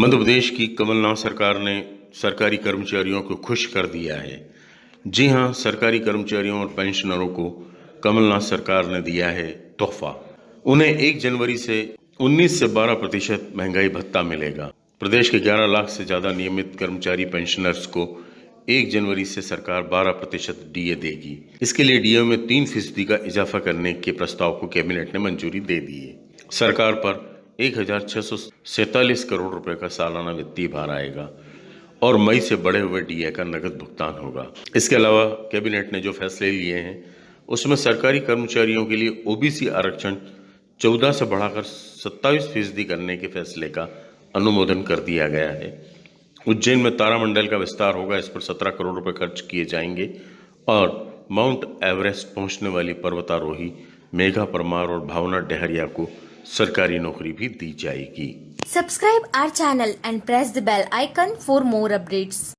मध्य प्रदेश की कमलनाथ सरकार ने सरकारी कर्मचारियों को खुश कर दिया है। जी हाँ, सरकारी कर्मचारियों और पेंशनरों को कमलनाथ सरकार ने दिया है तोहफा। उन्हें 1 जनवरी से 19 से 12 प्रतिशत महँगाई भत्ता मिलेगा। प्रदेश के 11 लाख से ज़्यादा नियमित कर्मचारी पेंशनर्स को 1 जनवरी से सरकार 12 प्रतिशत डीए देगी। इसके लिए डीए में तीन फ़ीसदी का इजाफा करने के प्रस्ताव को कैबिनेट ने मंजूरी दे दी है। सरकार पर एक हज़ार छह सौ सैतालीस करोड़ रुपए का सालाना वित्तीय भार आएगा और मई से बढ़े हुए डीए का नगद भुगतान होगा। इसके अलावा कैबिनेट ने जो फैसले लिए हैं, उसमें सरकारी कर्मचारियों के लिए ओबीसी आरक्षण 14 से बढ़ाकर 27 फ़ीसदी करने के फैसले का अनुमोदन कर दिया गया है। उज्जैन में तारामंडल का विस्तार होगा, इस पर 17 करोड़ रुपए खर्च किए जाएँगे और माउंट एवरेस्ट पहुँचने वाली पर्वतारोही मेघा परमार और भावना डहरिया को सरकारी नौकरी भी दी जाएगी। Subscribe our channel and press the bell icon for more updates